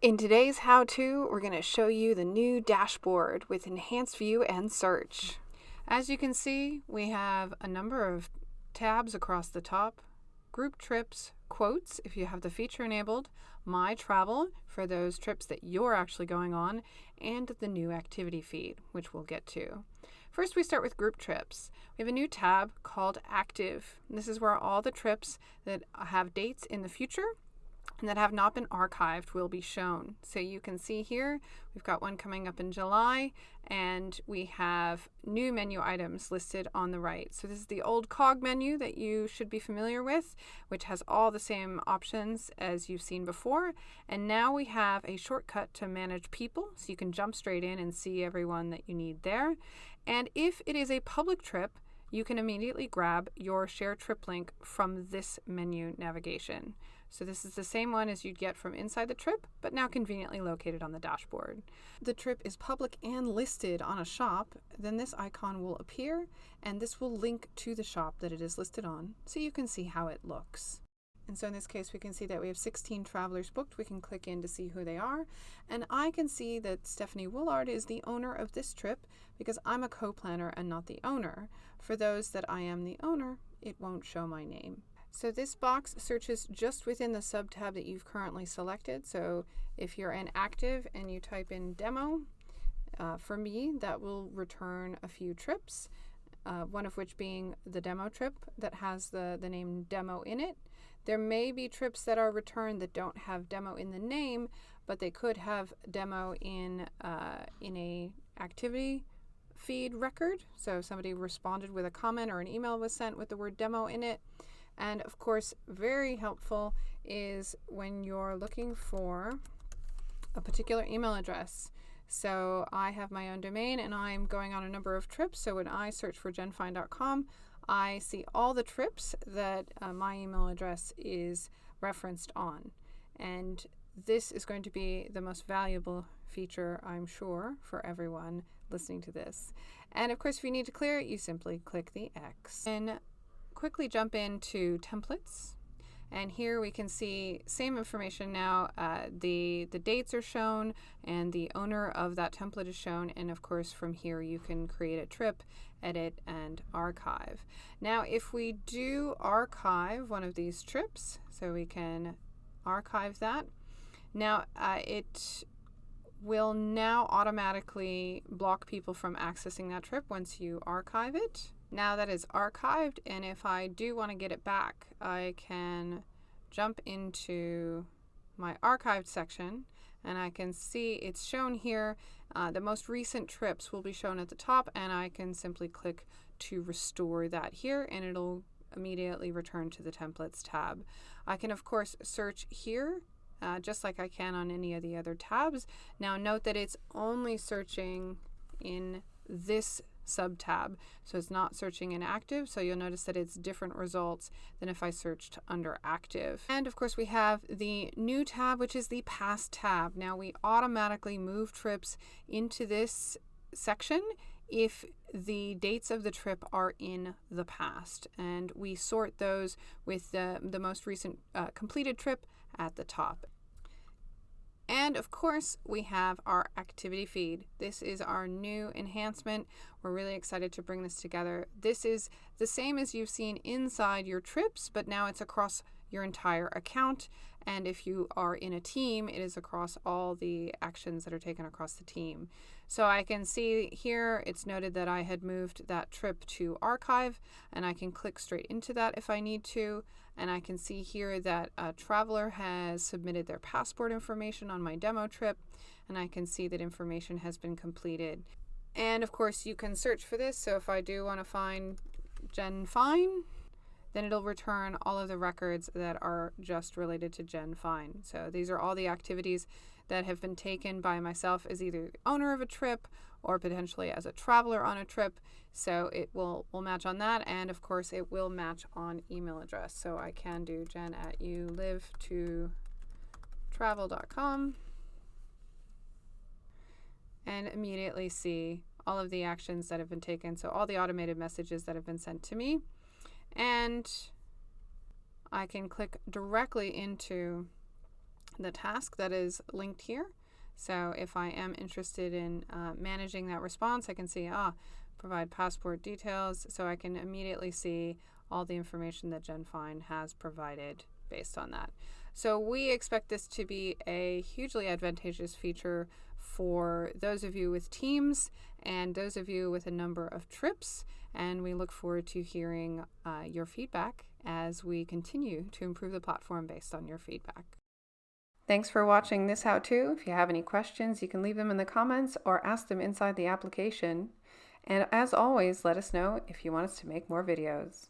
In today's how-to, we're going to show you the new dashboard with enhanced view and search. As you can see, we have a number of tabs across the top, group trips, quotes if you have the feature enabled, my travel for those trips that you're actually going on, and the new activity feed, which we'll get to. First, we start with group trips. We have a new tab called active. This is where all the trips that have dates in the future and that have not been archived will be shown. So you can see here, we've got one coming up in July, and we have new menu items listed on the right. So this is the old cog menu that you should be familiar with, which has all the same options as you've seen before. And now we have a shortcut to manage people, so you can jump straight in and see everyone that you need there. And if it is a public trip, you can immediately grab your share trip link from this menu navigation. So this is the same one as you'd get from inside the trip, but now conveniently located on the dashboard. The trip is public and listed on a shop, then this icon will appear and this will link to the shop that it is listed on so you can see how it looks. And so in this case, we can see that we have 16 travelers booked. We can click in to see who they are. And I can see that Stephanie Woolard is the owner of this trip because I'm a co-planner and not the owner. For those that I am the owner, it won't show my name. So this box searches just within the sub-tab that you've currently selected. So if you're an active and you type in demo, uh, for me, that will return a few trips, uh, one of which being the demo trip that has the, the name demo in it. There may be trips that are returned that don't have demo in the name, but they could have demo in, uh, in a activity feed record. So somebody responded with a comment or an email was sent with the word demo in it. And of course, very helpful is when you're looking for a particular email address. So I have my own domain and I'm going on a number of trips. So when I search for jenfine.com, I see all the trips that uh, my email address is referenced on. And this is going to be the most valuable feature, I'm sure, for everyone listening to this. And of course, if you need to clear it, you simply click the X. And quickly jump into templates. And here we can see same information now. Uh, the, the dates are shown and the owner of that template is shown. And of course, from here you can create a trip, edit, and archive. Now, if we do archive one of these trips, so we can archive that. Now, uh, it will now automatically block people from accessing that trip once you archive it. Now that is archived, and if I do want to get it back, I can jump into my archived section and I can see it's shown here. Uh, the most recent trips will be shown at the top and I can simply click to restore that here and it'll immediately return to the templates tab. I can of course search here uh, just like I can on any of the other tabs. Now note that it's only searching in this sub-tab. So it's not searching in active, so you'll notice that it's different results than if I searched under active. And of course we have the new tab, which is the past tab. Now we automatically move trips into this section if the dates of the trip are in the past. And we sort those with the, the most recent uh, completed trip at the top. And of course, we have our activity feed. This is our new enhancement. We're really excited to bring this together. This is the same as you've seen inside your trips, but now it's across your entire account. And if you are in a team, it is across all the actions that are taken across the team. So I can see here it's noted that I had moved that trip to archive and I can click straight into that if I need to. And I can see here that a traveler has submitted their passport information on my demo trip and I can see that information has been completed. And of course you can search for this. So if I do want to find Jen Fine, then it'll return all of the records that are just related to Jen Fine. So these are all the activities that have been taken by myself as either the owner of a trip or potentially as a traveler on a trip. So it will, will match on that. And of course, it will match on email address. So I can do jen at you live to travel.com and immediately see all of the actions that have been taken. So all the automated messages that have been sent to me. And I can click directly into the task that is linked here. So if I am interested in uh, managing that response, I can see, ah, provide passport details, so I can immediately see all the information that Jen Fine has provided based on that. So we expect this to be a hugely advantageous feature for those of you with teams and those of you with a number of trips. And we look forward to hearing uh, your feedback as we continue to improve the platform based on your feedback. Thanks for watching this how-to. If you have any questions, you can leave them in the comments or ask them inside the application. And as always, let us know if you want us to make more videos.